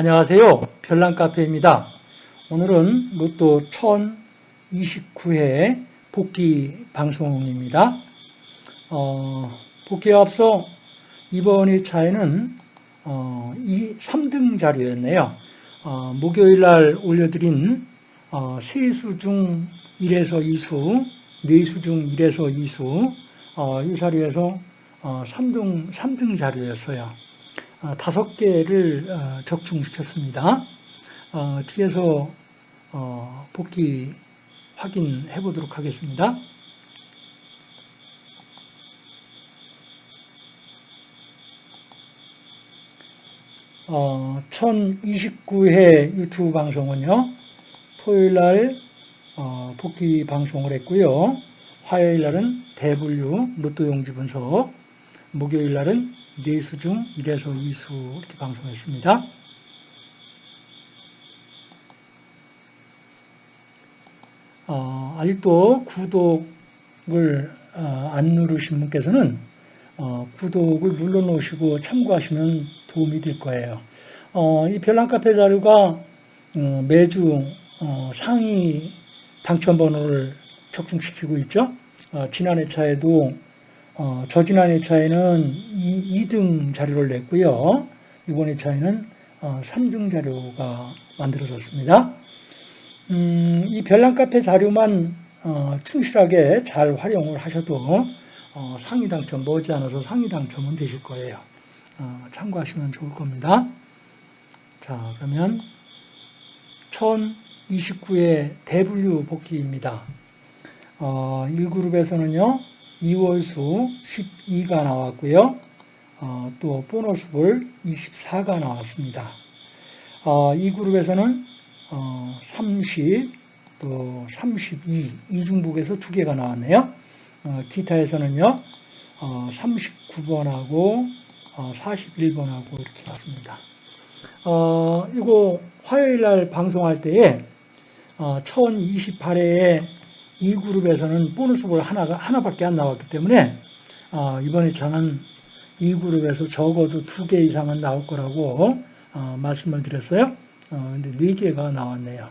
안녕하세요. 별난카페입니다. 오늘은 로또 1029회 복귀 방송입니다. 어, 복귀에 앞서 이번 2차에는 어, 이 3등 자료였네요. 어, 목요일 날 올려드린 어, 세수 중 1에서 2수, 네수 중 1에서 2수 어, 이 자료에서 어, 3등, 3등 자료였어요. 어, 다섯 개를 어, 적중시켰습니다. 어, 뒤에서 복귀 확인해 보도록 하겠습니다. 어, 1029회 유튜브 방송은요, 토요일 날 어, 복귀 방송을 했고요. 화요일 날은 대분류 로또 용지 분석, 목요일 날은 4수 중 1에서 2수 이렇게 방송했습니다. 어, 아직도 구독을 어, 안 누르신 분께서는 어, 구독을 눌러놓으시고 참고하시면 도움이 될 거예요. 어, 이 별난카페 자료가 어, 매주 어, 상위 당첨번호를 적중시키고 있죠. 지난 회차에도 어, 저지난 회차에는 2, 등 자료를 냈고요. 이번 회차에는 어, 3등 자료가 만들어졌습니다. 음, 이 별난카페 자료만 어, 충실하게 잘 활용을 하셔도 어, 상위 당첨 머지않아서 상위 당첨은 되실 거예요. 어, 참고하시면 좋을 겁니다. 자 그러면 1029의 대분류 복귀입니다. 1그룹에서는요. 2월수 12가 나왔고요. 어, 또 보너스볼 24가 나왔습니다. 어, 이 그룹에서는 어, 30, 또 32, 이중북에서 두 개가 나왔네요. 어, 기타에서는요, 39번하고 어, 41번하고 어, 이렇게 나왔습니다. 이거 화요일 날 방송할 때에 1028회에 이 그룹에서는 보너스볼 하나가 하나밖에 안 나왔기 때문에 어, 이번에 저는 이 그룹에서 적어도 두 개 이상은 나올 거라고 어, 말씀을 드렸어요. 어, 근데 네 개가 나왔네요.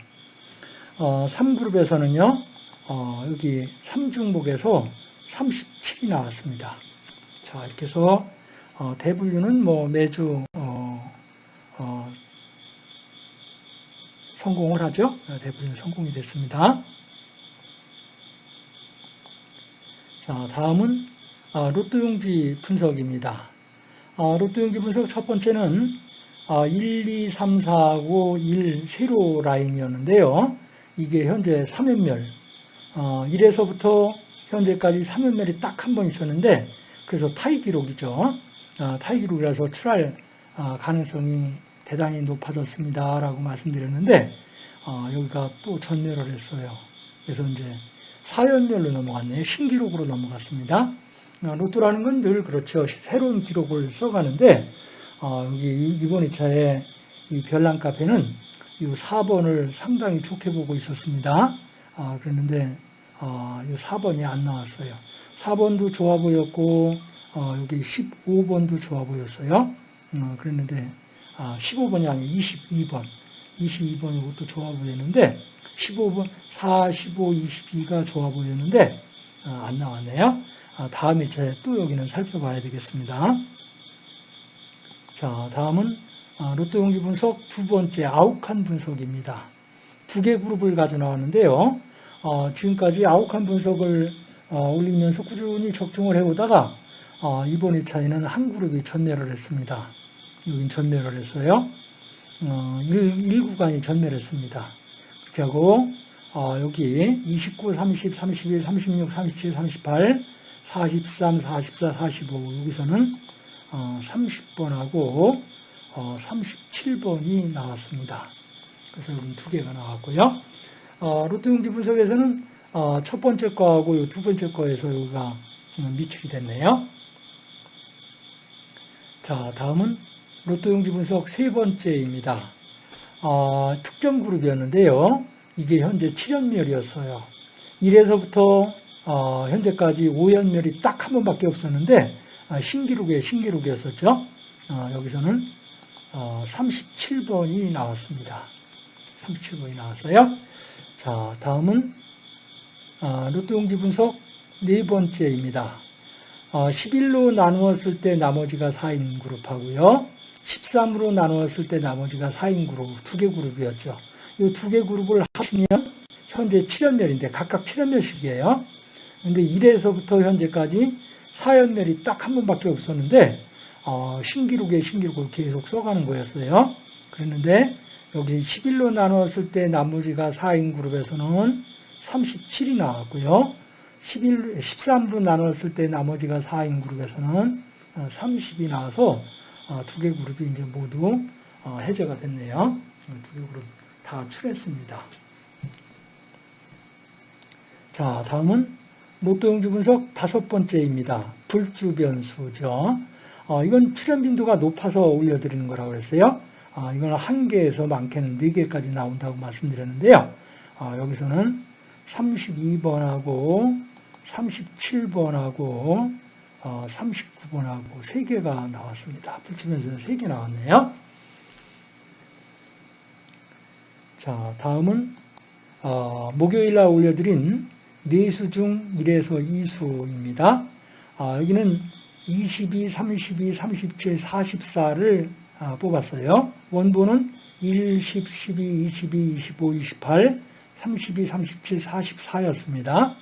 어, 3그룹에서는요, 어, 여기 3중복에서 37이 나왔습니다. 자, 이렇게 해서 어, 대분류는 뭐 매주 어, 어, 성공을 하죠. 대분류 성공이 됐습니다. 자, 다음은 아, 로또 용지 분석입니다. 아, 로또 용지 분석 첫 번째는 1, 2, 3, 4하고 1 세로 라인이었는데요. 이게 현재 3연멸, 1에서부터 현재까지 3연멸이 딱 한 번 있었는데 그래서 타이 기록이죠. 아, 타이 기록이라서 출할 가능성이 대단히 높아졌습니다. 라고 말씀드렸는데 여기가 또 전멸을 했어요. 그래서 이제 4연멸로 넘어갔네요. 신기록으로 넘어갔습니다. 어, 로또라는 건 늘 그렇죠. 새로운 기록을 써가는데 어, 이번 2차에 이 별난 카페는 이 4번을 상당히 좋게 보고 있었습니다. 어, 그랬는데 어, 이 4번이 안 나왔어요. 4번도 좋아 보였고 어, 여기 15번도 좋아 보였어요. 어, 그랬는데 아, 15번이 아니고 22번 22번이 이것도 좋아 보였는데 15번, 4, 15, 22가 좋아 보였는데 어, 안 나왔네요. 아, 다음 회차에 또 여기는 살펴봐야 되겠습니다. 자, 다음은 아, 로또 용기 분석 두 번째 아욱한 분석입니다. 두 개 그룹을 가져 나왔는데요. 어, 지금까지 아욱한 분석을 어, 올리면서 꾸준히 적중을 해오다가 이번 회차에는 한 그룹이 전멸을 했습니다. 여긴 전멸을 했어요. 1, 1구간이 전멸했습니다. 하고 어, 여기 29, 30, 31, 36, 37, 38, 43, 44, 45 여기서는 어, 30번하고 어, 37번이 나왔습니다. 그래서 여기 두 개가 나왔고요. 어, 로또 용지 분석에서는 어, 첫 번째 거하고 두 번째 거에서 여기가 미출이 됐네요. 자, 다음은 로또 용지 분석 세 번째입니다. 어, 특정 그룹이었는데요. 이게 현재 7연멸이었어요. 1에서부터 어, 현재까지 5연멸이 딱 한 번밖에 없었는데 아, 신기록의 신기록이었었죠. 어, 여기서는 어, 37번이 나왔습니다. 37번이 나왔어요. 자, 다음은 어, 로또 용지 분석 네 번째입니다. 어, 11로 나누었을 때 나머지가 4인 그룹하고요. 13으로 나누었을 때 나머지가 4인 그룹, 두 개 그룹이었죠. 이 두 개 그룹을 하시면 현재 7연멸인데 각각 7연멸씩이에요. 근데 1에서부터 현재까지 4연멸이 딱 한 번밖에 없었는데 어, 신기록에 신기록을 계속 써가는 거였어요. 그랬는데 여기 11로 나누었을 때 나머지가 4인 그룹에서는 37이 나왔고요. 11, 13으로 나눴을 때 나머지가 4인 그룹에서는 30이 나와서 어, 두 개 그룹이 이제 모두 어, 해제가 됐네요. 두 개 그룹 다 출했습니다. 자, 다음은 로또 용지 분석 다섯 번째입니다. 불주 변수죠. 어, 이건 출현 빈도가 높아서 올려드리는 거라고 그랬어요. 어, 이건 한 개에서 많게는 네 개까지 나온다고 말씀드렸는데요. 어, 여기서는 32번하고 37번하고 39번하고 어, 3개가 나왔습니다. 불치면서 3개 나왔네요. 자, 다음은 어, 목요일 날 올려드린 4수 중 1에서 2수입니다. 아, 여기는 22, 32, 37, 44를 뽑았어요. 원본은 1, 10, 12, 22, 25, 28, 32, 37, 44였습니다.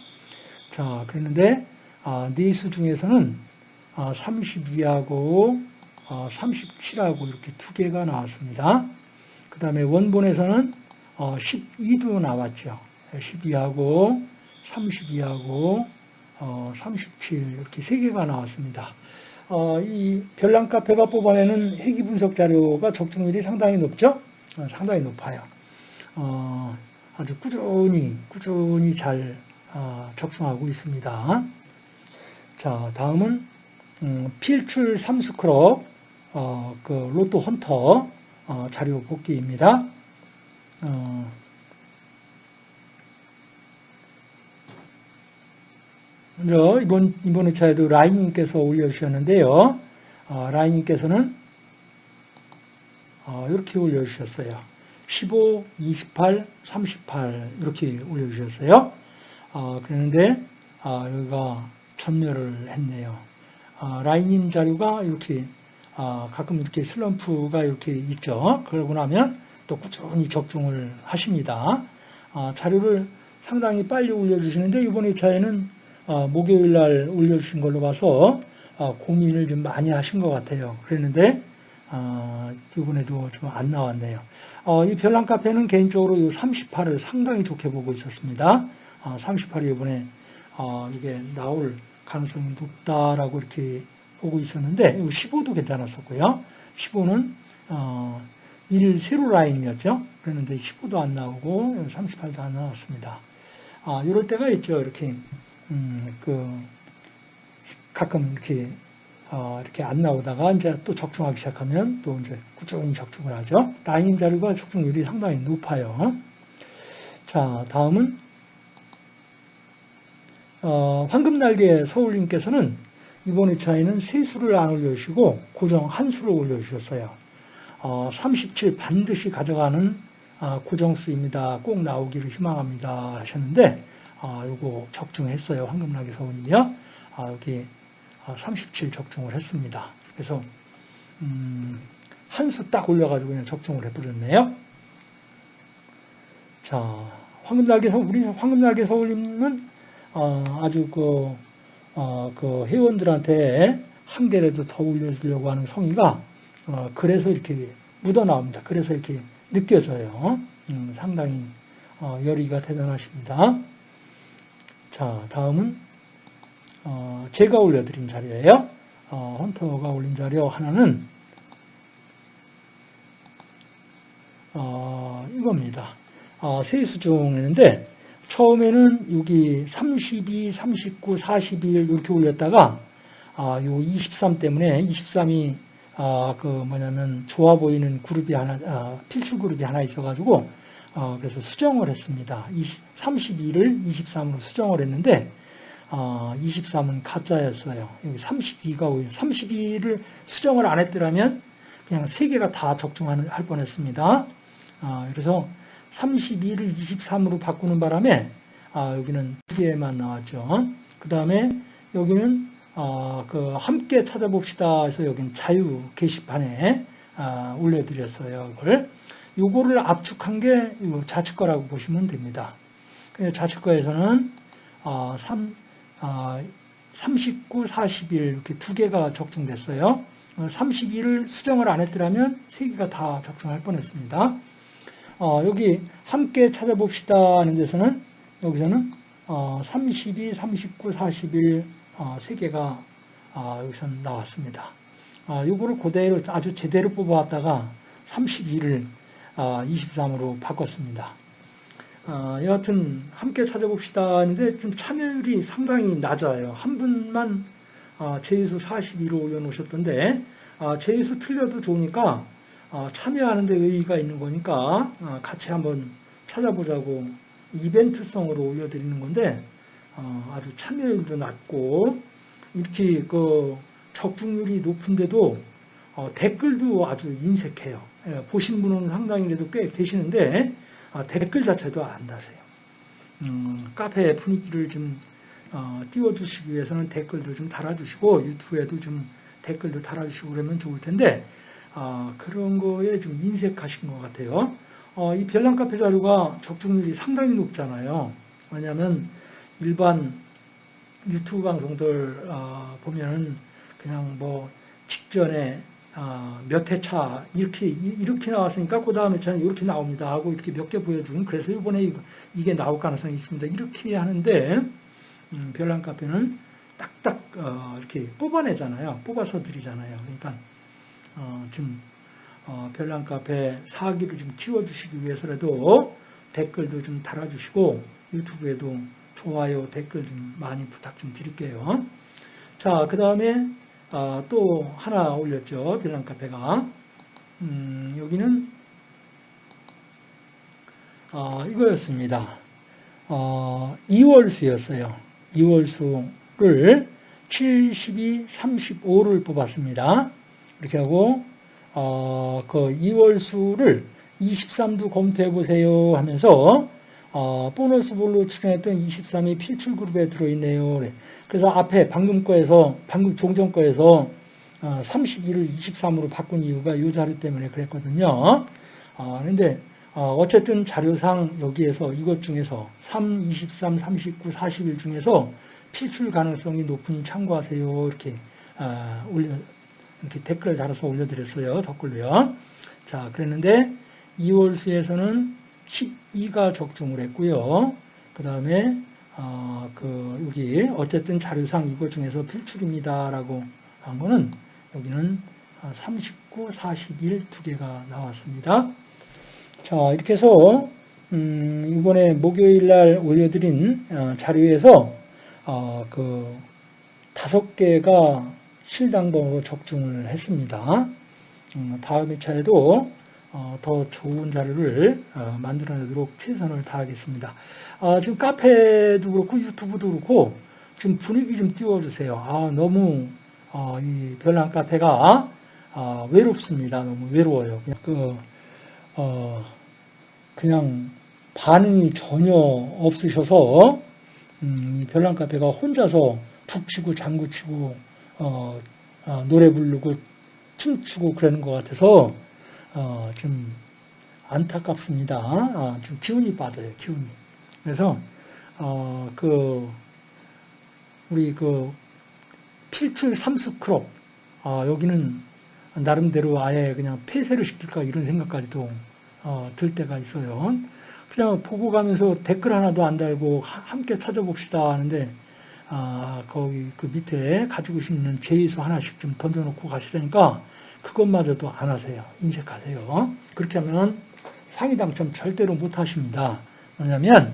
자, 그랬는데 아, 네수 중에서는 32하고 아, 37하고 아, 이렇게 두 개가 나왔습니다. 그 다음에 원본에서는 12도 어, 나왔죠. 12하고 32하고 37 이렇게 세 개가 나왔습니다. 어, 이 별난 카페가 뽑아내는 회기 분석 자료가 적중률이 상당히 높죠? 어, 상당히 높아요. 아주 꾸준히 꾸준히 잘 적중하고 있습니다. 자, 다음은 음, 필출 삼수크롭 어, 그 로또 헌터 어, 자료 복귀입니다. 어, 먼저 이번 이번 회차에도 라인님께서 올려주셨는데요. 어, 라인님께서는 어, 이렇게 올려주셨어요. 15, 28, 38 이렇게 올려주셨어요. 어, 그런데 아, 여기가 전멸을 했네요. 아, 라인인 자료가 이렇게 아, 가끔 이렇게 슬럼프가 이렇게 있죠. 그러고 나면 또 꾸준히 적중을 하십니다. 아, 자료를 상당히 빨리 올려주시는데 이번 회차에는 아, 목요일 날 올려주신 걸로 봐서 아, 고민을 좀 많이 하신 것 같아요. 그랬는데 아, 이번에도 좀 안 나왔네요. 어, 이 별난 카페는 개인적으로 이 38을 상당히 좋게 보고 있었습니다. 38이 이번에 어, 이게 나올 가능성이 높다라고 이렇게 보고 있었는데 15도 괜찮았었고요. 15는 어, 1 세로 라인이었죠. 그랬는데 15도 안 나오고 38도 안 나왔습니다. 아, 이럴 때가 있죠. 이렇게 음, 그 가끔 이렇게 어, 이렇게 안 나오다가 이제 또 적중하기 시작하면 또 이제 꾸준히 적중을 하죠. 라인 자료가 적중률이 상당히 높아요. 자, 다음은 어, 황금날개 서울님께서는 이번 회차에는 세 수를 안 올려주시고 고정 한 수를 올려주셨어요. 어, 37 반드시 가져가는 아, 고정수입니다. 꼭 나오기를 희망합니다 하셨는데 아, 요거 적중했어요. 황금날개 서울님이요. 아, 여기 37 아, 적중을 했습니다. 그래서 음, 한 수 딱 올려가지고 그냥 적중을 해버렸네요. 자, 황금날개 서울, 우리 황금날개 서울님은 어, 아주 그, 어, 그 회원들한테 한 개라도 더 올려주려고 하는 성의가 어, 그래서 이렇게 묻어나옵니다. 그래서 이렇게 느껴져요. 음, 상당히 어, 열의가 대단하십니다. 자, 다음은 어, 제가 올려드린 자료예요. 어, 헌터가 올린 자료 하나는 어, 이겁니다. 어, 세수 중인데 처음에는 여기 32, 39, 41 이렇게 올렸다가 아, 요 23 때문에 23이 아, 그 뭐냐면 좋아 보이는 그룹이 하나, 아, 필출 그룹이 하나 있어가지고 아, 그래서 수정을 했습니다. 20, 32를 23으로 수정을 했는데 아, 23은 가짜였어요. 여기 32가 오히려 32를 수정을 안 했더라면 그냥 세 개가 다 적중할 할 뻔했습니다. 아, 그래서 32를 23으로 바꾸는 바람에 아, 여기는 두 개만 나왔죠. 그 다음에 여기는 어, 그 함께 찾아봅시다 해서 여긴 자유 게시판에 아, 올려드렸어요. 이걸 요거를 압축한 게 좌측 거라고 보시면 됩니다. 좌측 거에서는 어, 3, 어, 39, 41 이렇게 두 개가 적중됐어요. 32를 수정을 안 했더라면 세 개가 다 적중할 뻔했습니다. 어, 여기 함께 찾아봅시다 하는 데서는 여기서는 어, 32, 39, 41 어, 세 개가 어, 여기서 나왔습니다. 어, 이거를 그대로 아주 제대로 뽑아왔다가 32를 어, 23으로 바꿨습니다. 어, 여하튼 함께 찾아봅시다 하는데 좀 참여율이 상당히 낮아요. 한 분만 어, 제수 42로 올려놓으셨던데 어, 제수 틀려도 좋으니까 어, 참여하는 데 의의가 있는 거니까 어, 같이 한번 찾아보자고 이벤트성으로 올려드리는 건데 어, 아주 참여율도 낮고 이렇게 그 적중률이 높은데도 어, 댓글도 아주 인색해요. 예, 보신 분은 상당히 그래도 꽤 계시는데 어, 댓글 자체도 안 다세요. 음, 카페 분위기를 좀 어, 띄워주시기 위해서는 댓글도 좀 달아주시고 유튜브에도 좀 댓글도 달아주시고 그러면 좋을 텐데 어, 그런 거에 좀 인색하신 것 같아요. 어, 이 별난 카페 자료가 적중률이 상당히 높잖아요. 왜냐하면 일반 유튜브 방송들 어, 보면은 그냥 뭐 직전에 어, 몇 회차 이렇게 이렇게 나왔으니까 그 다음에 저는 이렇게 나옵니다 하고 이렇게 몇 개 보여주는 그래서 이번에 이게 나올 가능성이 있습니다 이렇게 하는데 음, 별난 카페는 딱딱 어, 이렇게 뽑아내잖아요 뽑아서 드리잖아요 그러니까 어, 지금 어, 별난 카페 사기를 좀 키워주시기 위해서라도 댓글도 좀 달아주시고 유튜브에도 좋아요 댓글 좀 많이 부탁 좀 드릴게요 자 그 다음에 아, 또 하나 올렸죠. 빌랑 카페가. 음, 여기는 어, 이거였습니다. 어, 2월수였어요. 2월수를 72, 35를 뽑았습니다. 이렇게 하고 어, 그 2월 수를 23도 검토해 보세요 하면서 어, 보너스 볼로 출연했던 23이 필출 그룹에 들어있네요. 그래서 앞에 방금 거에서, 방금 종전 거에서 어, 31을 23으로 바꾼 이유가 이 자료 때문에 그랬거든요. 어, 근데 어, 쨌든 자료상 여기에서 이것 중에서 3, 23, 39, 41 중에서 필출 가능성이 높으니 참고하세요. 이렇게 어, 올려 이렇게 댓글 달아서 올려드렸어요. 댓글로요. 자, 그랬는데 2월수에서는 12가 적중을 했고요. 그 다음에 어, 그 여기 어쨌든 자료상 이것 중에서 필출입니다라고 한 거는 여기는 39, 41 두 개가 나왔습니다. 자 이렇게 해서 음, 이번에 목요일 날 올려드린 어, 자료에서 어, 그 다섯 개가 실당번으로 적중을 했습니다. 음, 다음 회차에도 어, 더 좋은 자료를 어, 만들어내도록 최선을 다하겠습니다. 아, 지금 카페도 그렇고 유튜브도 그렇고 지금 분위기 좀 띄워주세요. 아, 너무 어, 이 별난 카페가 외롭습니다. 너무 외로워요. 그냥 그 그냥 반응이 전혀 없으셔서 음, 이 별난 카페가 혼자서 북치고 장구치고 어, 어, 노래 부르고 춤추고 그러는 것 같아서 어, 좀 안타깝습니다. 어, 좀 기운이 빠져요, 기운이. 그래서, 어, 그, 우리 그, 필출 삼수 클럽, 어, 여기는 나름대로 아예 그냥 폐쇄를 시킬까 이런 생각까지도 어, 들 때가 있어요. 그냥 보고 가면서 댓글 하나도 안 달고 함께 찾아봅시다 하는데, 아, 거기 그 밑에 가지고 있는 제외수 하나씩 좀 던져놓고 가시라니까 그것마저도 안 하세요. 인색하세요. 그렇게 하면 상위 당첨 절대로 못 하십니다. 뭐냐면,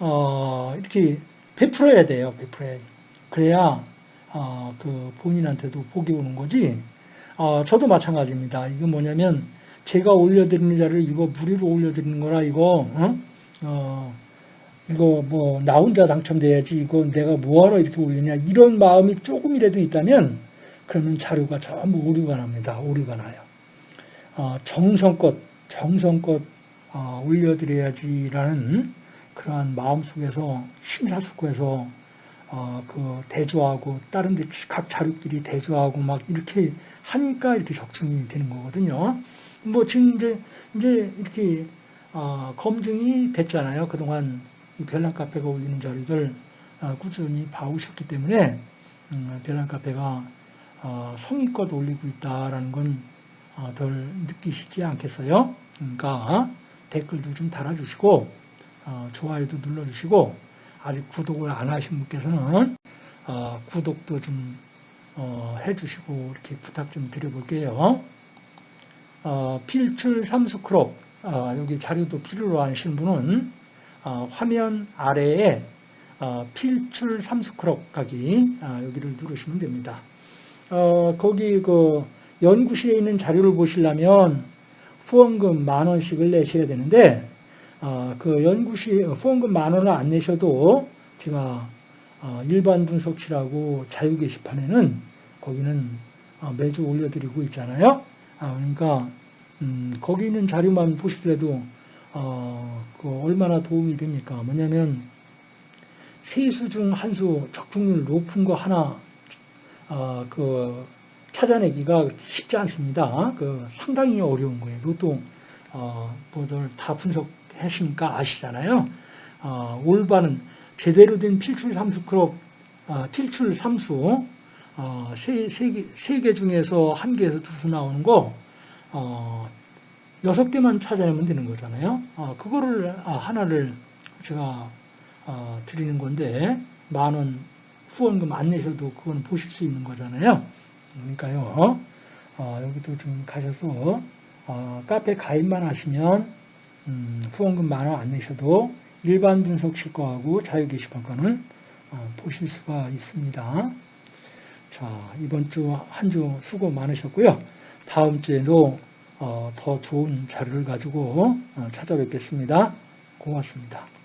어, 이렇게 베풀어야 돼요. 베풀어야 그래야, 어, 그 본인한테도 복이 오는 거지. 어, 저도 마찬가지입니다. 이거 뭐냐면, 제가 올려드리는 자를 이거 무리로 올려드리는 거라, 이거, 어? 어 이거 뭐, 나 혼자 당첨돼야지, 이거 내가 뭐하러 이렇게 올리냐, 이런 마음이 조금이라도 있다면, 그러면 자료가 전부 오류가 납니다. 오류가 나요. 어, 정성껏 정성껏 어, 올려드려야지라는 그러한 마음속에서 심사숙고해서 어, 그 대조하고 다른 데각 자료끼리 대조하고 막 이렇게 하니까 이렇게 적중이 되는 거거든요. 뭐 지금 이제 이제 이렇게 어, 검증이 됐잖아요. 그동안 이 별난 카페가 올리는 자료들 어, 꾸준히 봐오셨기 때문에 음, 별난 카페가 어, 성의껏 올리고 있다라는 건 어, 덜 느끼시지 않겠어요? 그러니까 댓글도 좀 달아주시고 어, 좋아요도 눌러주시고 아직 구독을 안 하신 분께서는 어, 구독도 좀 어, 해주시고 이렇게 부탁 좀 드려볼게요. 어, 필출 삼수 클럽 어, 여기 자료도 필요로 하신 분은 어, 화면 아래에 어, 필출 삼수 클럽 가기 아, 여기를 누르시면 됩니다. 어, 거기 그 연구실에 있는 자료를 보시려면 후원금 만 원씩을 내셔야 되는데 어, 그 연구실 후원금 만 원을 안 내셔도 제가 어, 일반 분석실하고 자유 게시판에는 거기는 어, 매주 올려드리고 있잖아요. 아, 그러니까 음, 거기 있는 자료만 보시더라도 어, 그 얼마나 도움이 됩니까? 뭐냐면 세수 중 한 수 적중률 높은 거 하나 어, 그 찾아내기가 쉽지 않습니다. 그 상당히 어려운 거예요. 로또 어, 뭐들 다 분석하시니까 아시잖아요. 어, 올바른 제대로 된 필출 삼수 클럽 어, 필출 삼수 어, 세, 세, 개, 세 개 중에서 한 개에서 두 수 나오는 거 어, 여섯 개만 찾아내면 되는 거잖아요. 어, 그거를 아, 하나를 제가 어, 드리는 건데 만 원 후원금 안 내셔도 그건 보실 수 있는 거잖아요. 그러니까요. 어, 여기도 좀 가셔서 어, 카페 가입만 하시면 음, 후원금 만 원 안 내셔도 일반 분석 실 거하고 자유 게시판 거는 어, 보실 수가 있습니다. 자 이번 주 한주 수고 많으셨고요. 다음 주에도 어, 더 좋은 자료를 가지고 어, 찾아뵙겠습니다. 고맙습니다.